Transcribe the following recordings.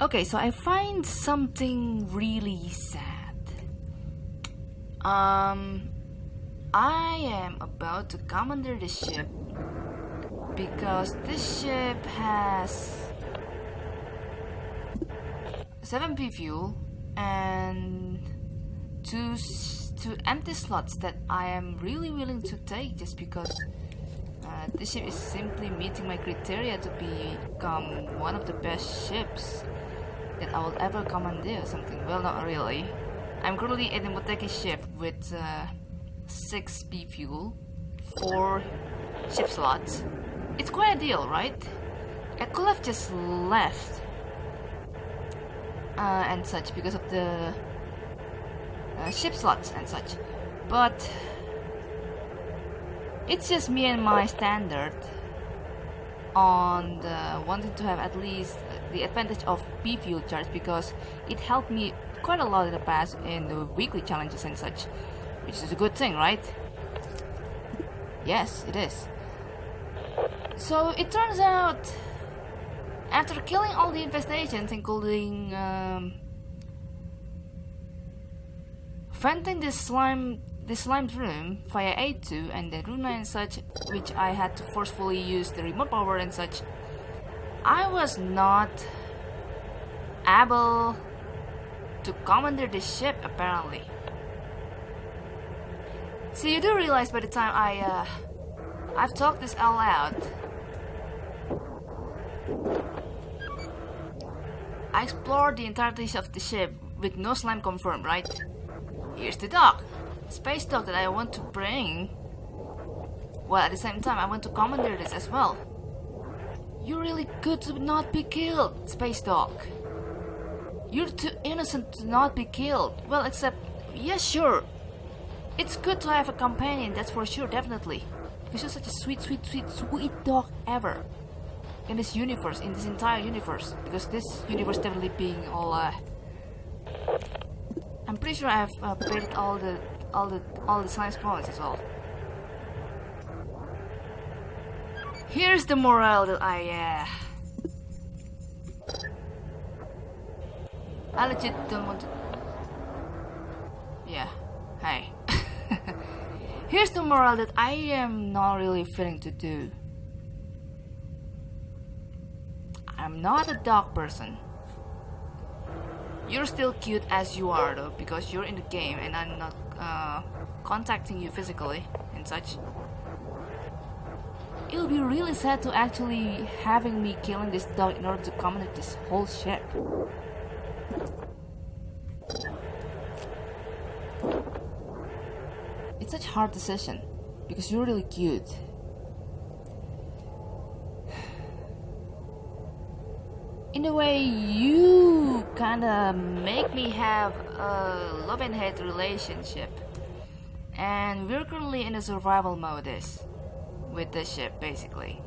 Okay, so I find something really sad. Um, I am about to commander the ship because this ship has 7p fuel and two two empty slots that I am really willing to take just because uh, this ship is simply meeting my criteria to become one of the best ships that I will ever commandeer something. Well, not really. I'm currently in a Motegi ship with uh, 6 B fuel, 4 ship slots. It's quite a deal, right? I could have just left uh, and such because of the uh, ship slots and such. But it's just me and my standard on wanting to have at least the advantage of B fuel charge because it helped me quite a lot in the past in the weekly challenges and such, which is a good thing, right? Yes, it is. So it turns out, after killing all the infestations, including um, venting this slime the slime's room via A2 and the Runa and such, which I had to forcefully use the remote power and such, I was not able to commander the ship apparently. So you do realize by the time I, uh, I've talked this all out, I explored the entirety of the ship with no slime confirmed, right? Here's the dock space dock that I want to bring. Well, at the same time, I want to commandeer this as well. You're really good to not be killed, space dock. You're too innocent to not be killed. Well, except, yeah, sure. It's good to have a companion, that's for sure, definitely. Because you're such a sweet, sweet, sweet, sweet dog ever. In this universe, in this entire universe. Because this universe definitely being all, uh... I'm pretty sure I've uh, played all the all the all the science points as well. Here's the morale that I uh, I legit don't want to Yeah, hey. Here's the morale that I am not really feeling to do. I'm not a dog person. You're still cute as you are though, because you're in the game and I'm not uh, contacting you physically and such. It would be really sad to actually having me killing this dog in order to combat this whole ship. It's such a hard decision because you're really cute. In a way, you kinda make me have a love and hate relationship. And we're currently in a survival mode with the ship, basically.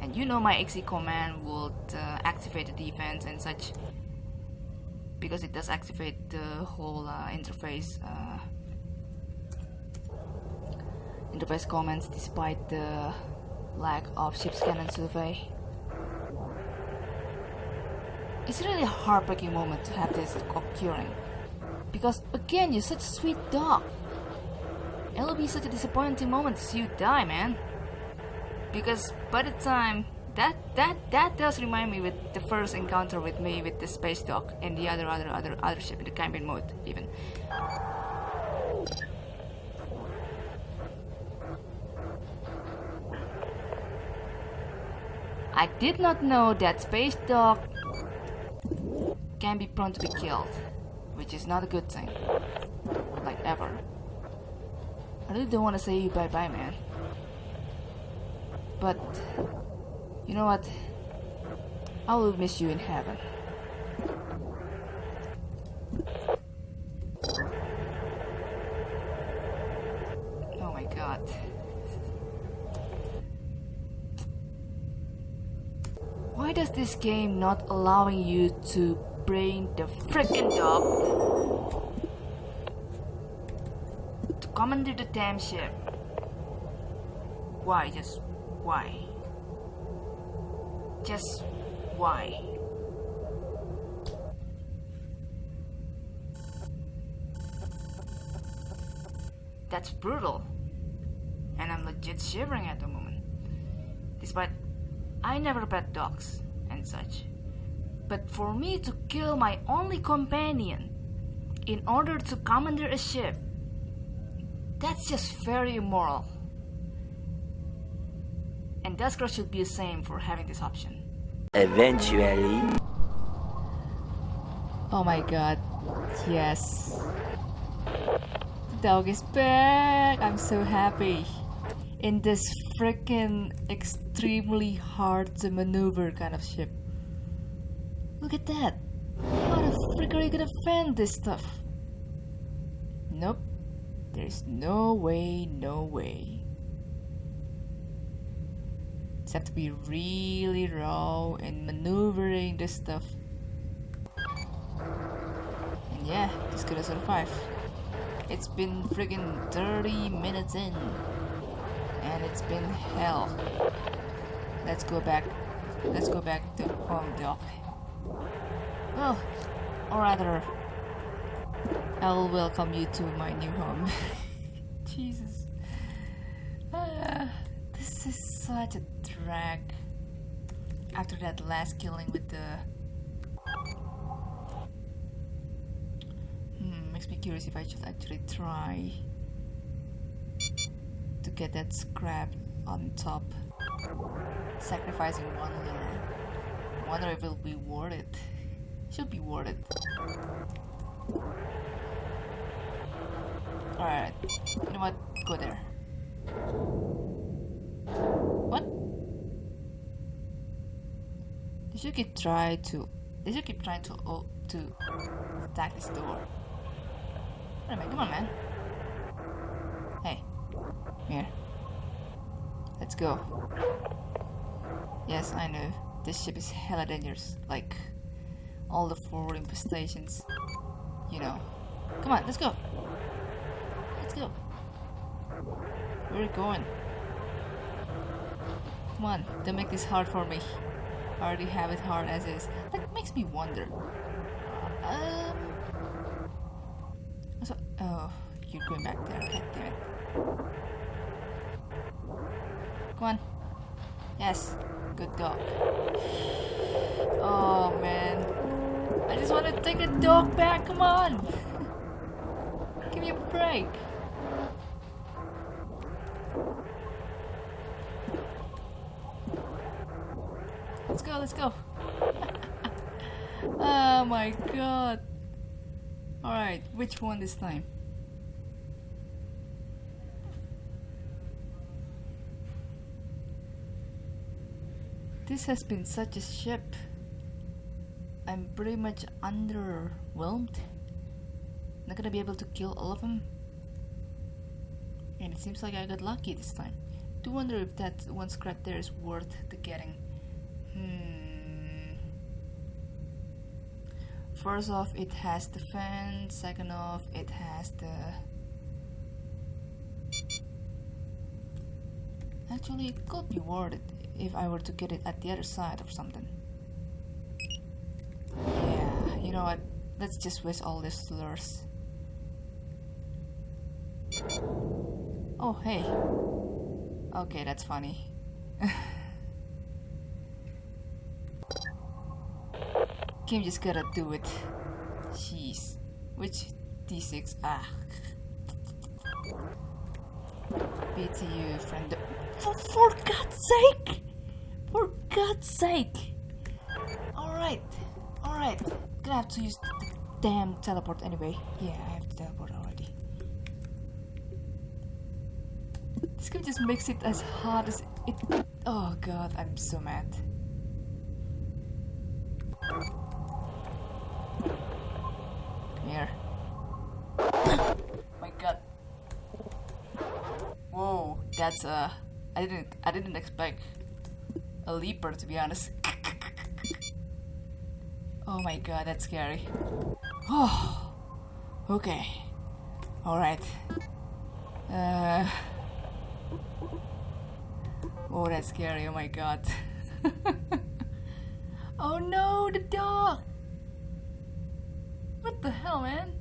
And you know my XE command would uh, activate the defense and such. Because it does activate the whole uh, interface. Uh, interface comments despite the lack of ship scan and survey. It's really a heartbreaking moment to have this occurring. Because again, you're such a sweet dog. It'll be such a disappointing moment to see you die, man. Because by the time that that that does remind me with the first encounter with me with the space dog and the other other other other ship in the campaign mode even. I did not know that Space Dog can be prone to be killed, which is not a good thing. I really don't want to say you bye-bye, man. But, you know what? I will miss you in heaven. Oh my god. Why does this game not allowing you to bring the freaking dog to commander the damn ship? Why? Just why? Just why? That's brutal. And I'm legit shivering at the moment. Despite I never pet dogs and such. But for me to kill my only companion in order to commander a ship, that's just very immoral. And Duskers should be the same for having this option. Eventually. Oh my god. Yes. The dog is back. I'm so happy. In this freaking extremely hard to maneuver kind of ship. Look at that. How the frick are you gonna fend this stuff? There's no way, no way. Just have to be really raw in maneuvering this stuff. And yeah, just gonna survive. It's been friggin' 30 minutes in. And it's been hell. Let's go back. Let's go back to home dock. Well, or rather, I'll welcome you to my new home. Jesus. Ah, this is such a drag. After that last killing with the. Hmm, makes me curious if I should actually try to get that scrap on top. Sacrificing one little. Wonder if it'll be worth it. Should be worth it. Alright. You know what? Go there. What? They should keep try to they should keep trying to oh, to attack this door. Wait a minute, come on man. Hey. Here. Let's go. Yes, I know. This ship is hella dangerous. Like all the forward infestations. You know. Come on, let's go. Let's go. Where are you going? Come on, don't make this hard for me. I already have it hard as is. That makes me wonder. Um. So, oh, you're going back there. God damn it. Come on. Yes, good dog. Oh man. I just want to take the dog back. Come on. Give me a break. Let's go, let's go. oh my god. Alright, which one this time? This has been such a ship. I'm pretty much underwhelmed. Not gonna be able to kill all of them. And it seems like I got lucky this time. Do wonder if that one scrap there is worth the getting. Hmm. First off, it has the fan. Second off, it has the. Actually, it could be worth it if I were to get it at the other side or something. You know what? Let's just waste all these lures. Oh, hey. Okay, that's funny. Kim just gotta do it. Jeez. Which D6? Ah. BTU friend. For, for God's sake! For God's sake! Alright, alright. Gonna have to use the damn teleport anyway. Yeah, I have to teleport already. This game just makes it as hard as it. Oh god, I'm so mad. Here. My god. Whoa, that's uh I didn't I didn't expect a leaper to be honest. oh my god, that's scary. Oh okay. Alright. Uh Oh that's scary, oh my god. Oh no, the dog! What the hell, man?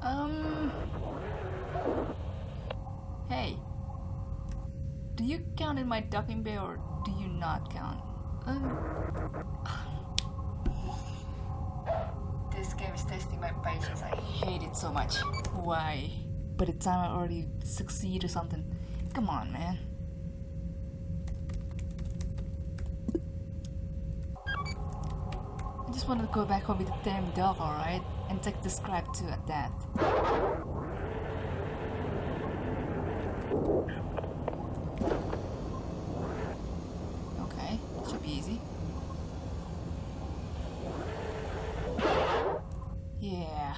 Um. Hey. Do in my docking bay or do you not count? Um. This game is testing my patience. I hate it so much. Why? By the time I already succeed or something. Come on, man. I just want to go back home with the damn dog, alright? And take the scribe too at that. Okay, should be easy. Yeah.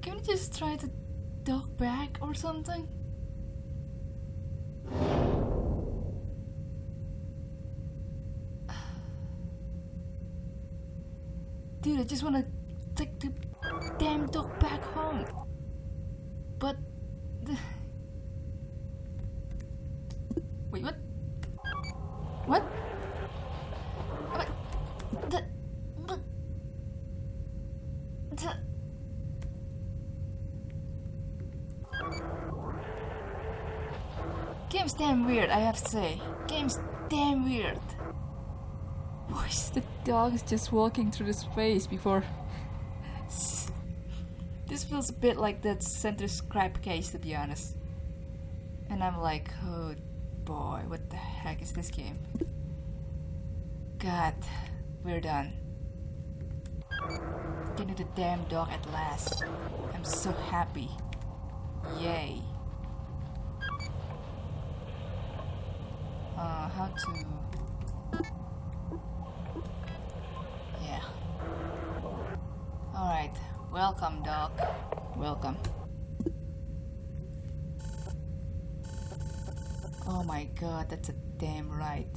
Can we just try to dog back or something? Dude, I just wanna take the damn dog back home. But the... Wait, what? What? What? The... What? The... Game's damn weird, I have to say. Game's damn weird. Why is the dog just walking through the space before... This feels a bit like that center scrap case, to be honest. And I'm like, oh boy, what the heck is this game? God, we're done. Getting the damn dog at last. I'm so happy. Yay. Uh, how to... Yeah. Alright, welcome, dog. Welcome. Oh my god, that's a damn right.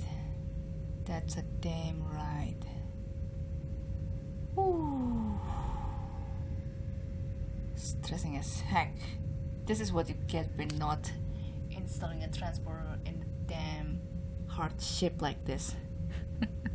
That's a damn right. Ooh. Stressing as heck. This is what you get when not installing a transporter in a damn hard ship like this.